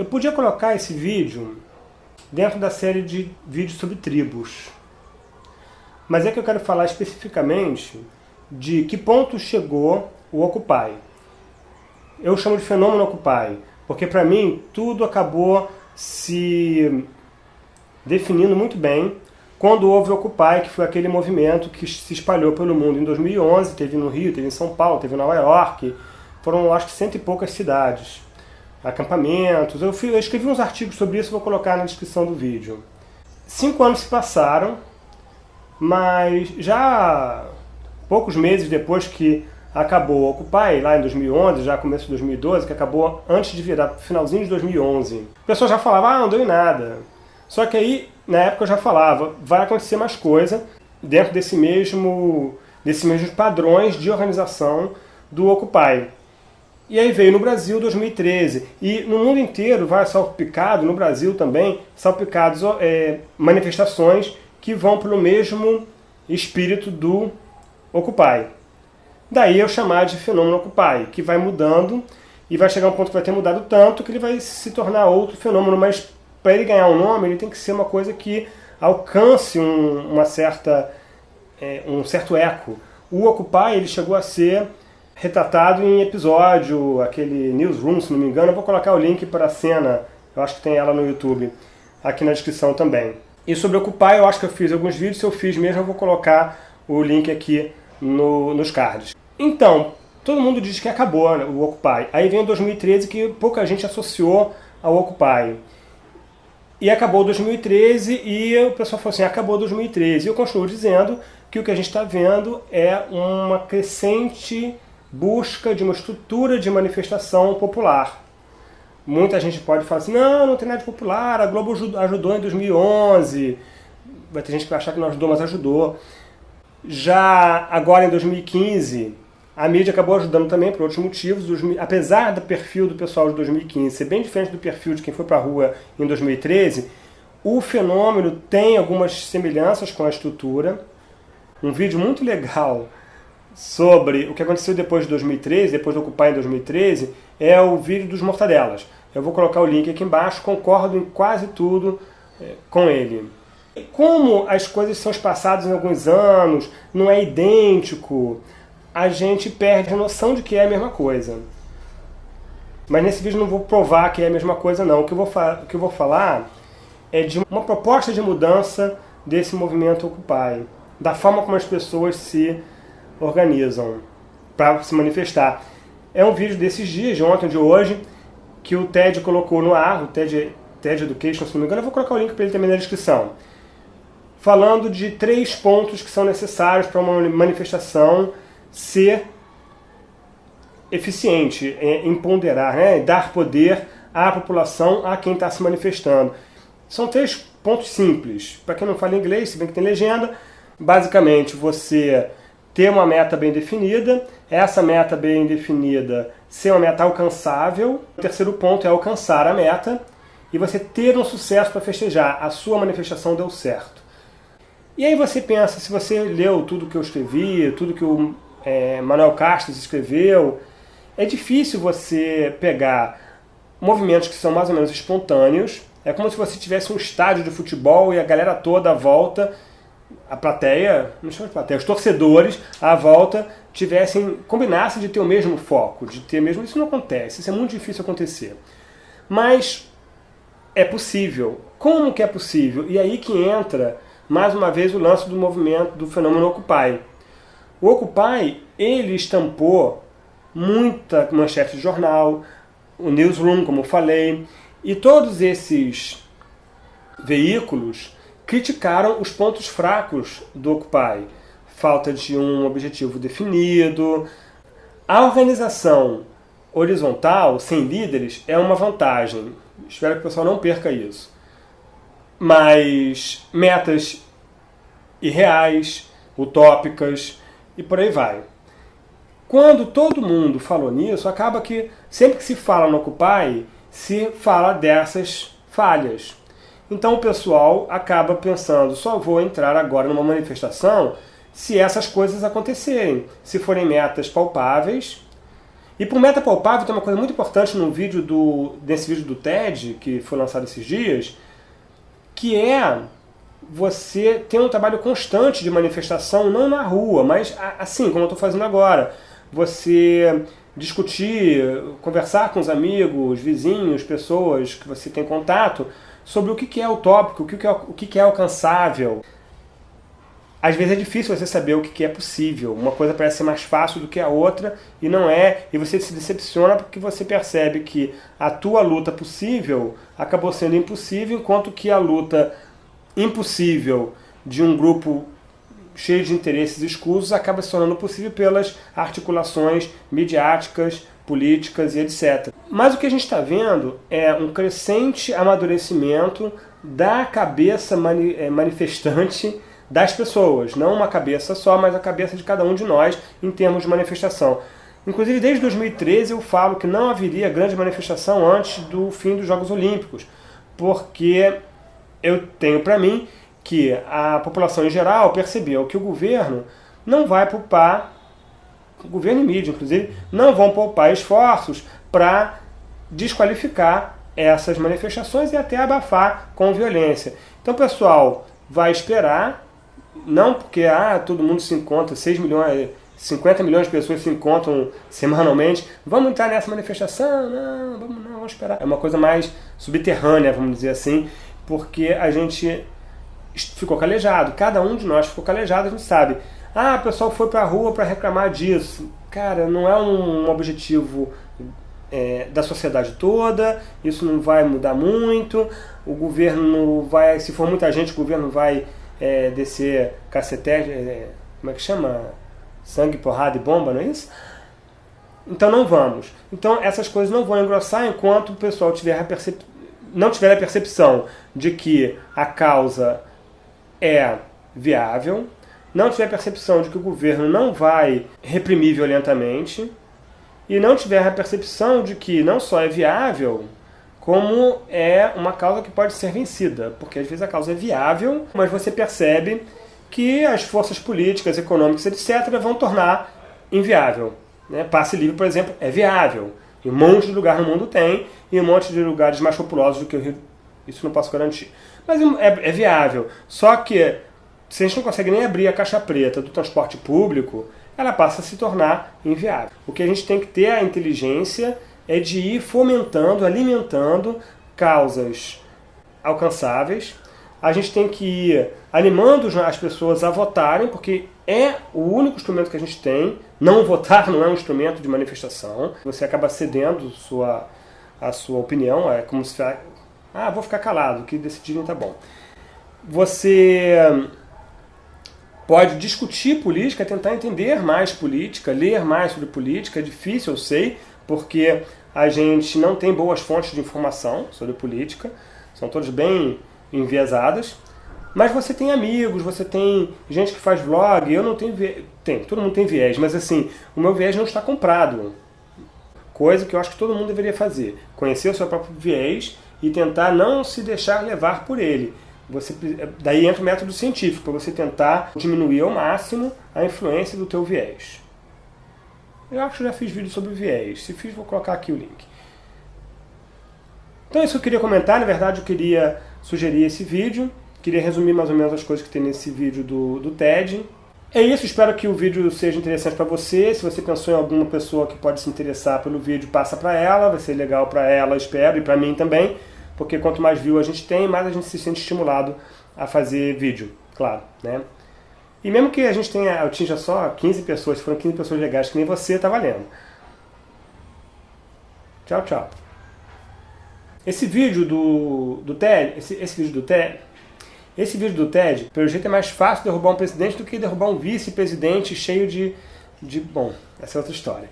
Eu podia colocar esse vídeo dentro da série de vídeos sobre tribos. Mas é que eu quero falar especificamente de que ponto chegou o Occupy. Eu chamo de fenômeno Occupy, porque para mim tudo acabou se definindo muito bem quando houve o Occupy, que foi aquele movimento que se espalhou pelo mundo em 2011, teve no Rio, teve em São Paulo, teve em Nova York, foram acho que cento e poucas cidades, acampamentos. Eu, fui, eu escrevi uns artigos sobre isso, vou colocar na descrição do vídeo. Cinco anos se passaram, mas já poucos meses depois que acabou o Occupy, lá em 2011, já começo de 2012, que acabou antes de virar, finalzinho de 2011. O pessoal já falava, ah, não deu em nada. Só que aí, na época eu já falava, vai acontecer mais coisa dentro desse mesmo, desses mesmos padrões de organização do Occupy. E aí veio no Brasil 2013. E no mundo inteiro vai salpicado, no Brasil também, salpicados é, manifestações que vão pelo mesmo espírito do Occupy. Daí eu chamar de fenômeno Occupy, que vai mudando e vai chegar um ponto que vai ter mudado tanto que ele vai se tornar outro fenômeno mais para ele ganhar um nome, ele tem que ser uma coisa que alcance um, uma certa, é, um certo eco. O Occupy ele chegou a ser retratado em episódio, aquele Newsroom, se não me engano, eu vou colocar o link para a cena, eu acho que tem ela no YouTube, aqui na descrição também. E sobre Occupy, eu acho que eu fiz alguns vídeos, se eu fiz mesmo, eu vou colocar o link aqui no, nos cards. Então, todo mundo diz que acabou né, o Occupy. Aí vem o 2013 que pouca gente associou ao Occupy. E acabou 2013 e o pessoal falou assim, acabou 2013. E eu continuo dizendo que o que a gente está vendo é uma crescente busca de uma estrutura de manifestação popular. Muita gente pode falar assim, não, não tem nada de popular, a Globo ajudou em 2011. Vai ter gente que vai achar que não ajudou, mas ajudou. Já agora em 2015, a mídia acabou ajudando também por outros motivos, apesar do perfil do pessoal de 2015 ser bem diferente do perfil de quem foi para a rua em 2013, o fenômeno tem algumas semelhanças com a estrutura. Um vídeo muito legal sobre o que aconteceu depois de 2013, depois do Ocupar em 2013, é o vídeo dos Mortadelas. Eu vou colocar o link aqui embaixo, concordo em quase tudo é, com ele. Como as coisas são espaçadas em alguns anos, não é idêntico, a gente perde a noção de que é a mesma coisa. Mas nesse vídeo não vou provar que é a mesma coisa não. O que eu vou, o que eu vou falar é de uma proposta de mudança desse movimento Occupy. Da forma como as pessoas se organizam para se manifestar. É um vídeo desses dias, de ontem, de hoje, que o TED colocou no ar, o TED, TED Education, se não me engano, eu vou colocar o link para ele também na descrição. Falando de três pontos que são necessários para uma manifestação ser eficiente em ponderar, né? dar poder à população, a quem está se manifestando. São três pontos simples. Para quem não fala inglês, se bem que tem legenda, basicamente você ter uma meta bem definida, essa meta bem definida ser uma meta alcançável. O terceiro ponto é alcançar a meta e você ter um sucesso para festejar. A sua manifestação deu certo. E aí você pensa, se você leu tudo que eu escrevi, tudo que o é, Manuel Castro escreveu, é difícil você pegar movimentos que são mais ou menos espontâneos, é como se você tivesse um estádio de futebol e a galera toda volta, a plateia, não chama de plateia, os torcedores à volta tivessem, combinassem de ter o mesmo foco, de ter mesmo, isso não acontece, isso é muito difícil acontecer. Mas é possível. Como que é possível? E aí que entra, mais uma vez, o lance do movimento, do fenômeno Occupy. O Occupy, ele estampou muita manchete de jornal, o Newsroom, como eu falei, e todos esses veículos criticaram os pontos fracos do Occupy. Falta de um objetivo definido. A organização horizontal, sem líderes, é uma vantagem. Espero que o pessoal não perca isso. Mas metas irreais, utópicas, e por aí vai. Quando todo mundo falou nisso, acaba que sempre que se fala no Occupy, se fala dessas falhas. Então o pessoal acaba pensando, só vou entrar agora numa manifestação se essas coisas acontecerem, se forem metas palpáveis E o meta palpável tem uma coisa muito importante no vídeo do, desse vídeo do TED, que foi lançado esses dias, que é você ter um trabalho constante de manifestação, não na rua, mas assim, como eu estou fazendo agora. Você discutir, conversar com os amigos, vizinhos, pessoas que você tem contato, sobre o que é utópico, o que é, que é alcançável. Às vezes é difícil você saber o que é possível. Uma coisa parece ser mais fácil do que a outra e não é. E você se decepciona porque você percebe que a tua luta possível acabou sendo impossível, enquanto que a luta impossível de um grupo cheio de interesses escusos acaba se tornando possível pelas articulações midiáticas, políticas e etc. Mas o que a gente está vendo é um crescente amadurecimento da cabeça mani eh, manifestante das pessoas, não uma cabeça só, mas a cabeça de cada um de nós em termos de manifestação. Inclusive, desde 2013 eu falo que não haveria grande manifestação antes do fim dos Jogos Olímpicos, porque eu tenho para mim que a população em geral percebeu que o governo não vai poupar, governo e mídia inclusive, não vão poupar esforços para desqualificar essas manifestações e até abafar com violência. Então, pessoal, vai esperar não porque ah, todo mundo se encontra, 6 milhões, 50 milhões de pessoas se encontram semanalmente, vamos entrar nessa manifestação? Não, vamos não, vamos esperar. É uma coisa mais subterrânea, vamos dizer assim, porque a gente ficou calejado, cada um de nós ficou calejado, a gente sabe. Ah, o pessoal foi para a rua para reclamar disso. Cara, não é um objetivo é, da sociedade toda, isso não vai mudar muito, o governo vai, se for muita gente, o governo vai é, descer cacetete, é, como é que chama? Sangue, porrada e bomba, não é isso? Então não vamos. Então essas coisas não vão engrossar enquanto o pessoal tiver não tiver a percepção de que a causa é viável, não tiver percepção de que o governo não vai reprimir violentamente, e não tiver a percepção de que não só é viável, como é uma causa que pode ser vencida, porque às vezes a causa é viável, mas você percebe que as forças políticas, econômicas, etc., vão tornar inviável. Né? Passe livre, por exemplo, é viável. E um monte de lugar no mundo tem, e um monte de lugares mais populosos do que o Rio. Isso não posso garantir. Mas é, é viável. Só que, se a gente não consegue nem abrir a caixa preta do transporte público, ela passa a se tornar inviável. O que a gente tem que ter a inteligência é de ir fomentando, alimentando causas alcançáveis. A gente tem que ir animando as pessoas a votarem, porque é o único instrumento que a gente tem. Não votar não é um instrumento de manifestação. Você acaba cedendo sua, a sua opinião, é como se... Ah, vou ficar calado, o que decidirem tá bom. Você pode discutir política, tentar entender mais política, ler mais sobre política, é difícil, eu sei, porque a gente não tem boas fontes de informação sobre política, são todas bem enviesadas, mas você tem amigos, você tem gente que faz vlog, eu não tenho viés, tem, todo mundo tem viés, mas assim, o meu viés não está comprado. Coisa que eu acho que todo mundo deveria fazer, conhecer o seu próprio viés e tentar não se deixar levar por ele. Você, daí entra o método científico, para você tentar diminuir ao máximo a influência do teu viés. Eu acho que já fiz vídeo sobre viés. Se fiz, vou colocar aqui o link. Então é isso que eu queria comentar. Na verdade, eu queria sugerir esse vídeo. Queria resumir mais ou menos as coisas que tem nesse vídeo do, do TED. É isso, espero que o vídeo seja interessante para você. Se você pensou em alguma pessoa que pode se interessar pelo vídeo, passa para ela. Vai ser legal para ela, espero, e para mim também. Porque quanto mais view a gente tem, mais a gente se sente estimulado a fazer vídeo, claro, né? E mesmo que a gente tenha, atinja só 15 pessoas, se foram 15 pessoas legais que nem você, tá valendo. Tchau, tchau. Esse vídeo do, do TED, esse, esse vídeo do TED, esse vídeo do TED, pelo jeito é mais fácil derrubar um presidente do que derrubar um vice-presidente cheio de, de... Bom, essa é outra história.